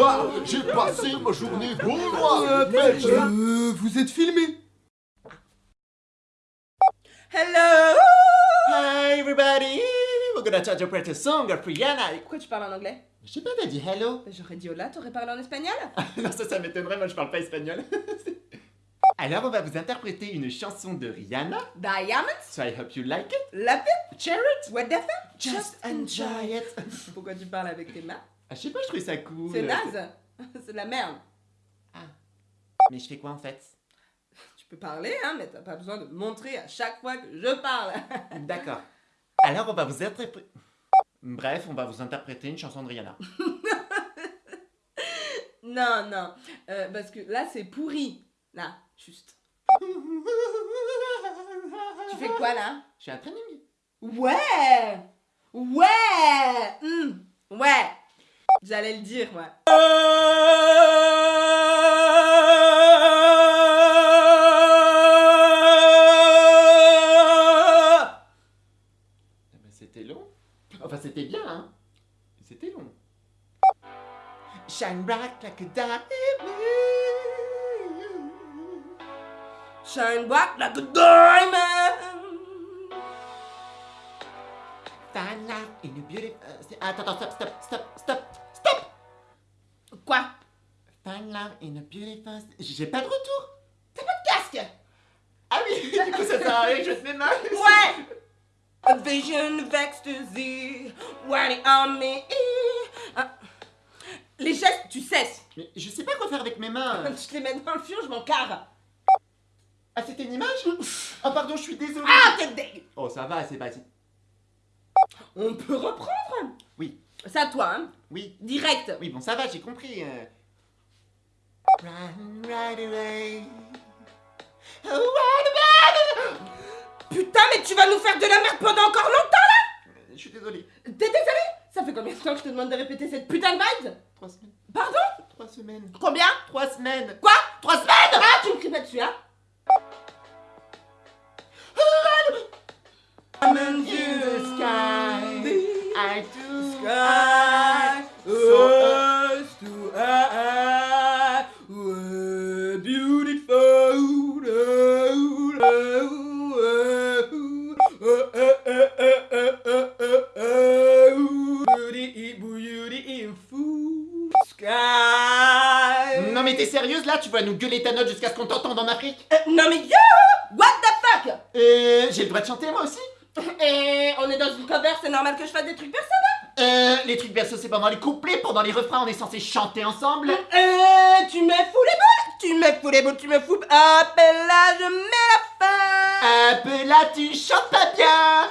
Bah, j'ai passé ma journée noir. Mais je- Euh, vous êtes filmé Hello Hi everybody, we're gonna try to interpret a song of Rihanna. Pourquoi tu parles en anglais? Je sais pas, t'as dit hello Bah, J'aurais dit hola, t'aurais parlé en espagnol? Non, ça, ça m'étonnerait, moi je parle pas espagnol. Alors, on va vous interpréter une chanson de Rihanna. Diamond So I hope you like it. Love it Share it. What the fuck? Just enjoy it. Pourquoi tu parles avec tes mains? Ah, je sais pas, je trouvais ça cool. C'est naze C'est de la merde Mais je fais quoi en fait? Tu peux parler, hein, mais t'as pas besoin de montrer à chaque fois que je parle D'accord. Alors, on va vous interpréter. Bref, on va vous interpréter une chanson de Rihanna. Non, non, euh, parce que là c'est pourri Là, juste. Tu fais quoi là? Je suis à training. Ouais Ouais Hmm, Ouais J'allais le dire, moi. Eh ben, c'était long. Enfin, c'était bien, hein. C'était long. Shine bright like a diamond. Shine bright like a diamond Fine life in a beautiful. euh, Attends, attends, stop, stop, stop, stop. Quoi? Fine life in a beautiful. J'ai pas de retour. Casque? Ah oui, du coup, ça sert à rien que je te mets main. Ouais A vision of ecstasy on me Ah. Les gestes, tu cesses Mais je sais pas quoi faire avec mes mains. Tu te les mets dans le fion, je m'en carre Ah, c'était une image? Oh, pardon, je suis désolé. Ah, t'es dégueu Oh, ça va, c'est vas-y. On peut reprendre? Oui. C'est à toi, hein Oui, Direct oui, bon, ça va, j'ai compris. euh. Run right away. Oh, away. Putain, mais tu vas nous faire de la merde pendant encore longtemps Euh, Je suis désolé. T'es désolé Ça fait combien de temps que je te demande de répéter cette putain de vibe Trois semaines. Pardon? Trois semaines. Combien? Trois semaines. Quoi? Trois semaines? Ah, tu me cries pas dessus, hein I'm in the sky. I do. Sky, So, us to I, we're beautiful. beauty, beautiful sky. Non mais t'es sérieuse là? Tu vas nous gueuler ta note jusqu'à ce qu'on t'entende en Afrique? Euh, non mais yo, what the fuck? Euh, j'ai le droit de chanter moi aussi? Et on est dans une cover, c'est normal que je fasse des trucs perso Euh, les trucs versos c'est pendant les couplets, pendant les refrains on est censé chanter ensemble. Euh, tu me fous les boules Tu me fous les boules, tu me fous... Et là, je mets la fin peu là tu chantes pas bien